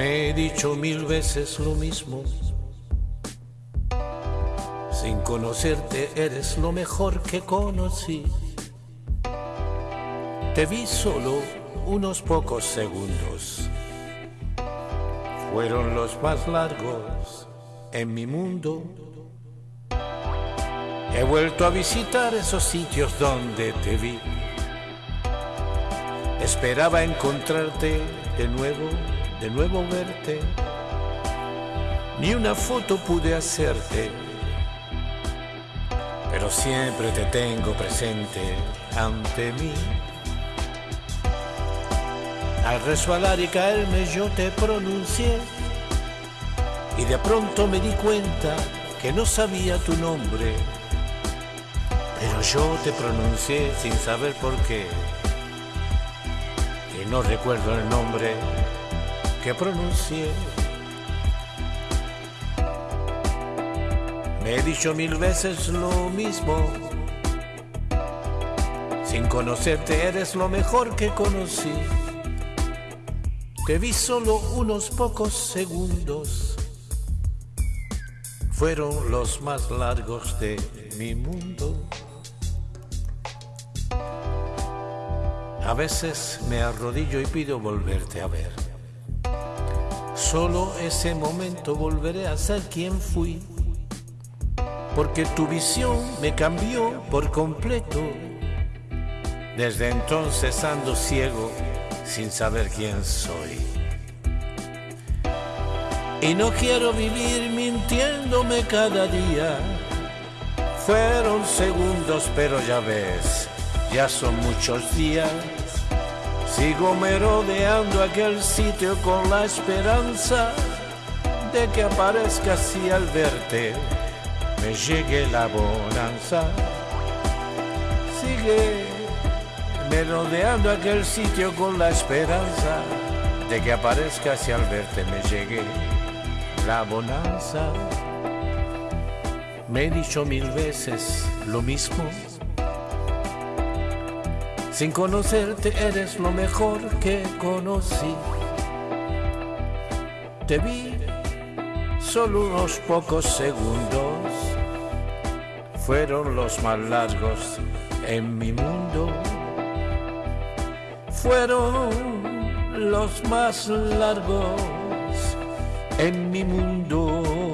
Me he dicho mil veces lo mismo. Sin conocerte eres lo mejor que conocí. Te vi solo unos pocos segundos. Fueron los más largos en mi mundo. He vuelto a visitar esos sitios donde te vi. Esperaba encontrarte de nuevo, de nuevo verte. Ni una foto pude hacerte, pero siempre te tengo presente ante mí. Al resbalar y caerme yo te pronuncié y de pronto me di cuenta que no sabía tu nombre, pero yo te pronuncié sin saber por qué. Y no recuerdo el nombre que pronuncié. Me he dicho mil veces lo mismo. Sin conocerte eres lo mejor que conocí. Te vi solo unos pocos segundos. Fueron los más largos de mi mundo. A veces me arrodillo y pido volverte a ver. Solo ese momento volveré a ser quien fui. Porque tu visión me cambió por completo. Desde entonces ando ciego sin saber quién soy. Y no quiero vivir mintiéndome cada día. Fueron segundos, pero ya ves, ya son muchos días. Sigo merodeando aquel sitio con la esperanza de que aparezcas y al verte me llegue la bonanza. Sigue merodeando aquel sitio con la esperanza de que aparezcas y al verte me llegue la bonanza. Me he dicho mil veces lo mismo. Sin conocerte eres lo mejor que conocí. Te vi solo unos pocos segundos. Fueron los más largos en mi mundo. Fueron los más largos en mi mundo.